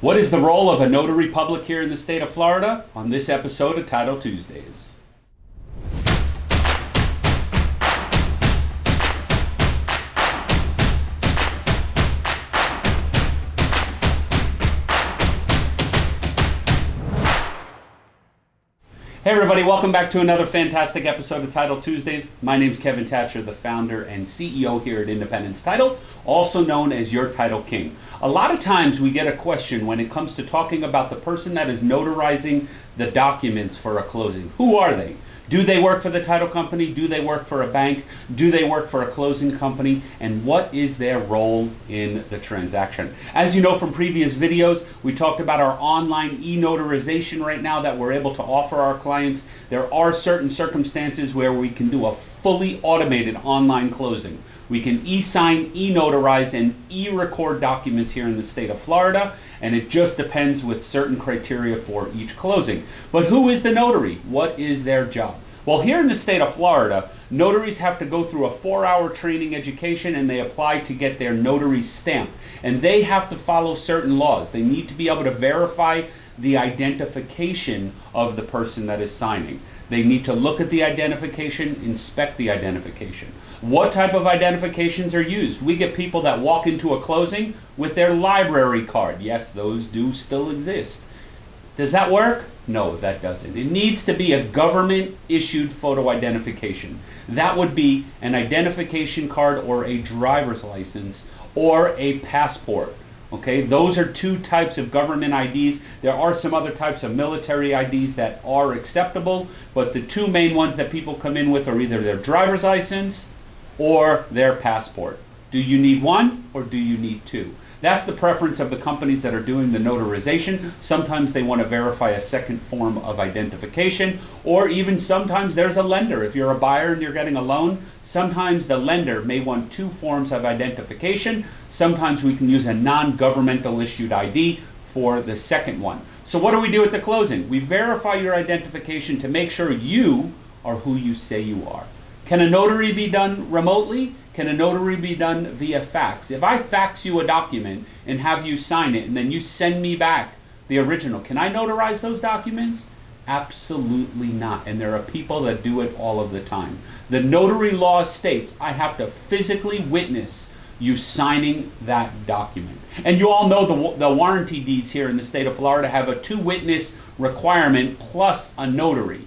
What is the role of a notary public here in the state of Florida? On this episode of Title Tuesdays. Hey everybody, welcome back to another fantastic episode of Title Tuesdays. My name is Kevin Thatcher, the founder and CEO here at Independence Title, also known as your Title King. A lot of times we get a question when it comes to talking about the person that is notarizing the documents for a closing. Who are they? Do they work for the title company? Do they work for a bank? Do they work for a closing company? And what is their role in the transaction? As you know from previous videos, we talked about our online e-notarization right now that we're able to offer our clients. There are certain circumstances where we can do a fully automated online closing. We can e-sign, e-notarize, and e-record documents here in the state of Florida, and it just depends with certain criteria for each closing. But who is the notary? What is their job? Well, here in the state of Florida, notaries have to go through a four-hour training education and they apply to get their notary stamp. And they have to follow certain laws. They need to be able to verify the identification of the person that is signing. They need to look at the identification, inspect the identification. What type of identifications are used? We get people that walk into a closing with their library card. Yes, those do still exist. Does that work? No, that doesn't. It needs to be a government issued photo identification. That would be an identification card or a driver's license or a passport. Okay, those are two types of government IDs. There are some other types of military IDs that are acceptable, but the two main ones that people come in with are either their driver's license or their passport. Do you need one or do you need two? That's the preference of the companies that are doing the notarization. Sometimes they want to verify a second form of identification, or even sometimes there's a lender. If you're a buyer and you're getting a loan, sometimes the lender may want two forms of identification. Sometimes we can use a non-governmental issued ID for the second one. So what do we do at the closing? We verify your identification to make sure you are who you say you are. Can a notary be done remotely? Can a notary be done via fax? If I fax you a document and have you sign it and then you send me back the original, can I notarize those documents? Absolutely not. And there are people that do it all of the time. The notary law states I have to physically witness you signing that document. And you all know the, the warranty deeds here in the state of Florida have a two witness requirement plus a notary.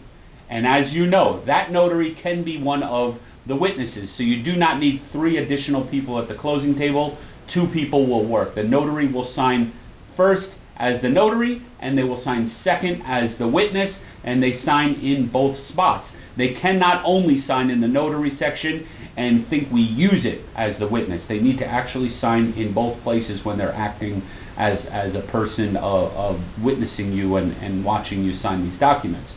And as you know, that notary can be one of the witnesses. So you do not need three additional people at the closing table. Two people will work. The notary will sign first as the notary, and they will sign second as the witness, and they sign in both spots. They cannot only sign in the notary section and think we use it as the witness. They need to actually sign in both places when they're acting as, as a person of, of witnessing you and, and watching you sign these documents.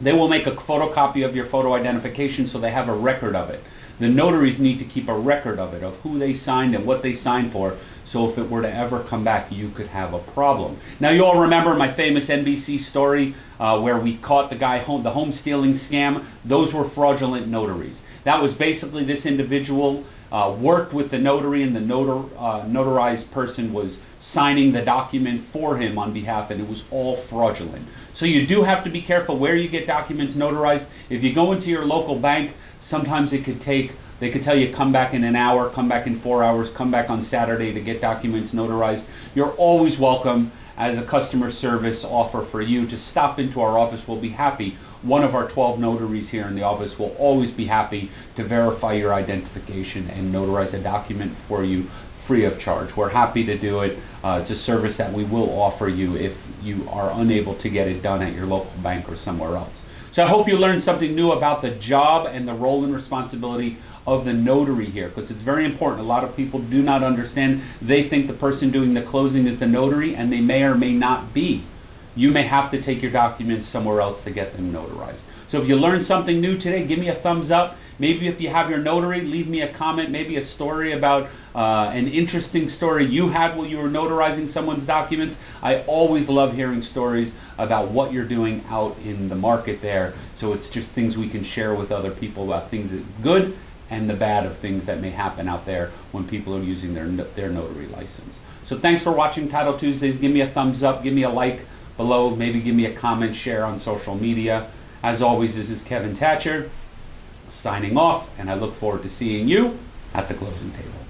They will make a photocopy of your photo identification so they have a record of it. The notaries need to keep a record of it, of who they signed and what they signed for, so if it were to ever come back, you could have a problem. Now, you all remember my famous NBC story uh, where we caught the guy home, the home stealing scam. Those were fraudulent notaries. That was basically this individual uh, worked with the notary, and the notar, uh, notarized person was signing the document for him on behalf, and it was all fraudulent. So you do have to be careful where you get documents notarized. If you go into your local bank, sometimes it could take, they could tell you come back in an hour, come back in four hours, come back on Saturday to get documents notarized. You're always welcome as a customer service offer for you to stop into our office. We'll be happy. One of our 12 notaries here in the office will always be happy to verify your identification and notarize a document for you free of charge. We're happy to do it. Uh, it's a service that we will offer you if you are unable to get it done at your local bank or somewhere else. So I hope you learned something new about the job and the role and responsibility of the notary here because it's very important. A lot of people do not understand. They think the person doing the closing is the notary and they may or may not be. You may have to take your documents somewhere else to get them notarized. So if you learned something new today, give me a thumbs up. Maybe if you have your notary, leave me a comment, maybe a story about uh, an interesting story you had while you were notarizing someone's documents. I always love hearing stories about what you're doing out in the market there. So it's just things we can share with other people about things that good and the bad of things that may happen out there when people are using their, their notary license. So thanks for watching Title Tuesdays. Give me a thumbs up, give me a like below, maybe give me a comment, share on social media. As always, this is Kevin Thatcher signing off, and I look forward to seeing you at the closing table.